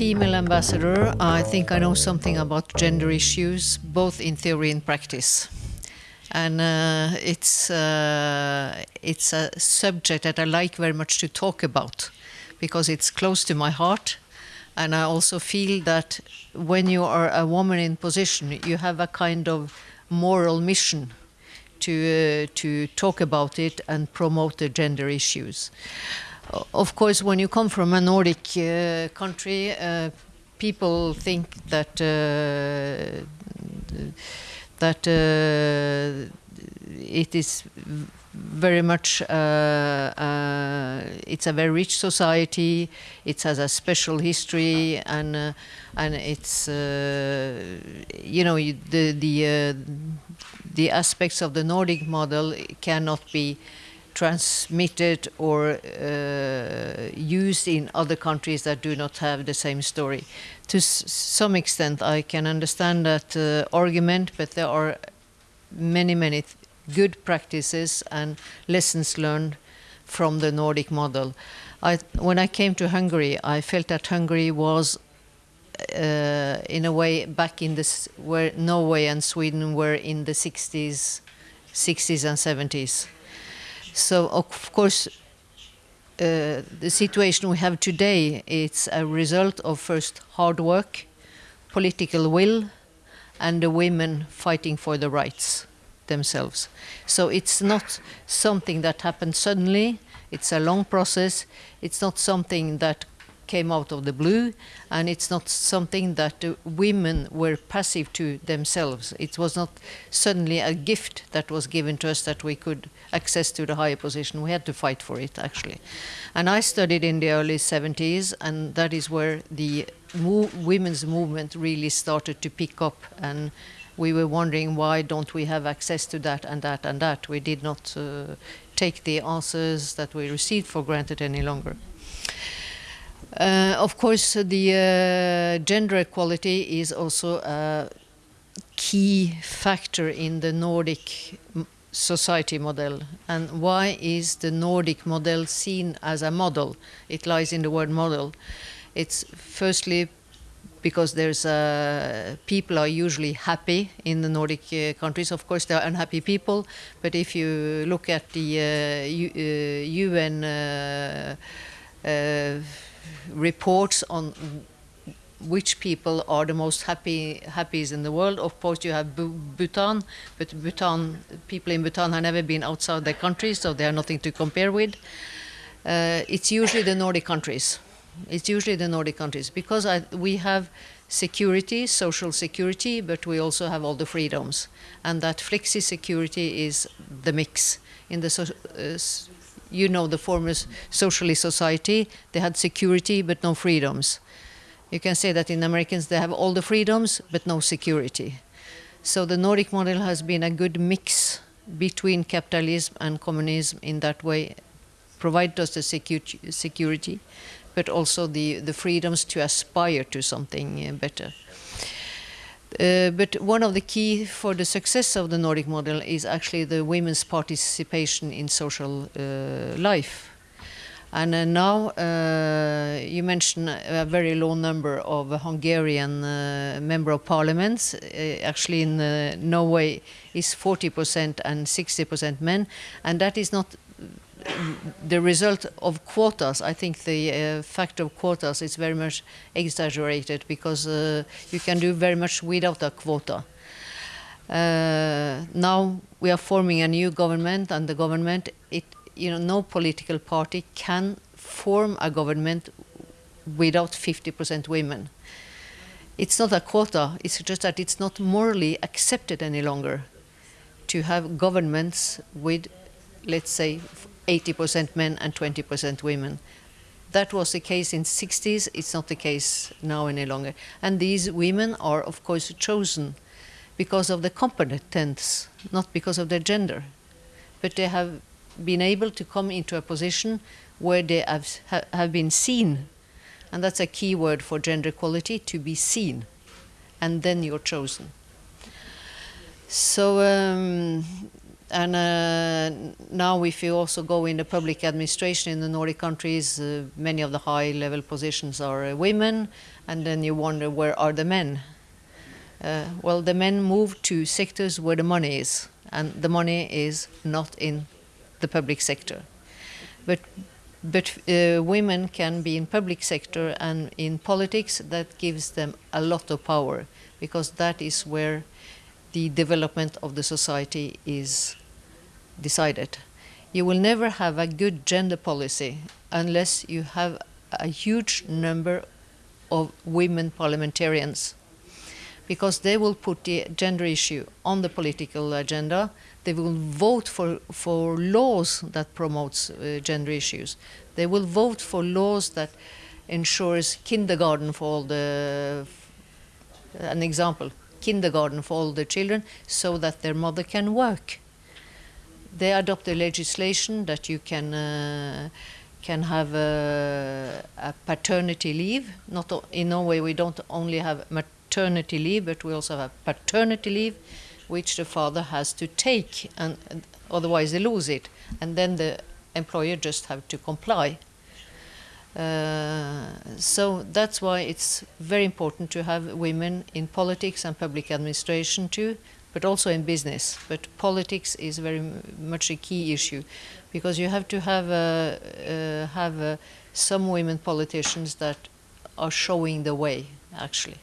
female ambassador, I think I know something about gender issues, both in theory and practice. And uh, it's, uh, it's a subject that I like very much to talk about because it's close to my heart. And I also feel that when you are a woman in position, you have a kind of moral mission to, uh, to talk about it and promote the gender issues. Of course, when you come from a Nordic uh, country, uh, people think that uh, that uh, it is very much uh, it's a very rich society it has a special history and and it's you know the the the aspects of the Nordic model cannot be transmitted or uh, used in other countries that do not have the same story. To some extent, I can understand that uh, argument, but there are many, many good practices and lessons learned from the Nordic model. I, when I came to Hungary, I felt that Hungary was, uh, in a way, back in this where Norway and Sweden were in the 60s, 60s and 70s. So of course, uh, the situation we have today it's a result of first hard work, political will, and the women fighting for the rights themselves. So it's not something that happened suddenly. It's a long process. It's not something that came out of the blue, and it's not something that the women were passive to themselves. It was not suddenly a gift that was given to us that we could access to the higher position. We had to fight for it, actually. And I studied in the early 70s, and that is where the women's movement really started to pick up and we were wondering why don't we have access to that and that and that. We did not uh, take the answers that we received for granted any longer. Uh, of course, the uh, gender equality is also a key factor in the Nordic society model. And why is the Nordic model seen as a model? It lies in the word model. It's firstly because there's uh, people are usually happy in the Nordic uh, countries. Of course, there are unhappy people, but if you look at the uh, UN uh, reports on which people are the most happy happiest in the world. Of course, you have Bhutan, but Bhutan people in Bhutan have never been outside their country, so they are nothing to compare with. Uh, it's usually the Nordic countries. It's usually the Nordic countries because I, we have security, social security, but we also have all the freedoms, and that flexicurity is the mix in the. So, uh, you know the former socialist society, they had security but no freedoms. You can say that in Americans they have all the freedoms but no security. So the Nordic model has been a good mix between capitalism and communism in that way, provide us the secu security, but also the, the freedoms to aspire to something uh, better. Uh, but one of the key for the success of the Nordic model is actually the women's participation in social uh, life. And uh, now uh, you mentioned a very low number of Hungarian uh, member of parliaments. actually, in Norway, is 40% and 60% men, and that is not the result of quotas, I think the uh, fact of quotas is very much exaggerated because uh, you can do very much without a quota. Uh, now we are forming a new government, and the government, it, you know, no political party can form a government without 50% women. It's not a quota, it's just that it's not morally accepted any longer to have governments with, let's say, 80% men and 20% women. That was the case in 60s, it's not the case now any longer. And these women are of course chosen because of the competence, not because of their gender. But they have been able to come into a position where they have, have been seen. And that's a key word for gender equality, to be seen. And then you're chosen. So um, and uh, now, if you also go in the public administration in the Nordic countries, uh, many of the high-level positions are uh, women, and then you wonder where are the men? Well, the men move to sectors where the money is, and the money is not in the public sector. But but uh, women can be in public sector and in politics. That gives them a lot of power because that is where the development of the society is decided. You will never have a good gender policy unless you have a huge number of women parliamentarians because they will put the gender issue on the political agenda. They will vote for, for laws that promotes uh, gender issues. They will vote for laws that ensures kindergarten for all the, an example, kindergarten for all the children so that their mother can work. They adopt a legislation that you can uh, can have a, a, paternity leave. Not in Norway, we don't only have maternity leave, but we also have paternity leave, which the father has to take, and, and otherwise they lose it, and then the employer just have to comply. Uh, so that's why it's very important to have women in politics and public administration too, but also in business. But politics is very much a key issue, because you have to have uh, have some women politicians that are showing the way, actually.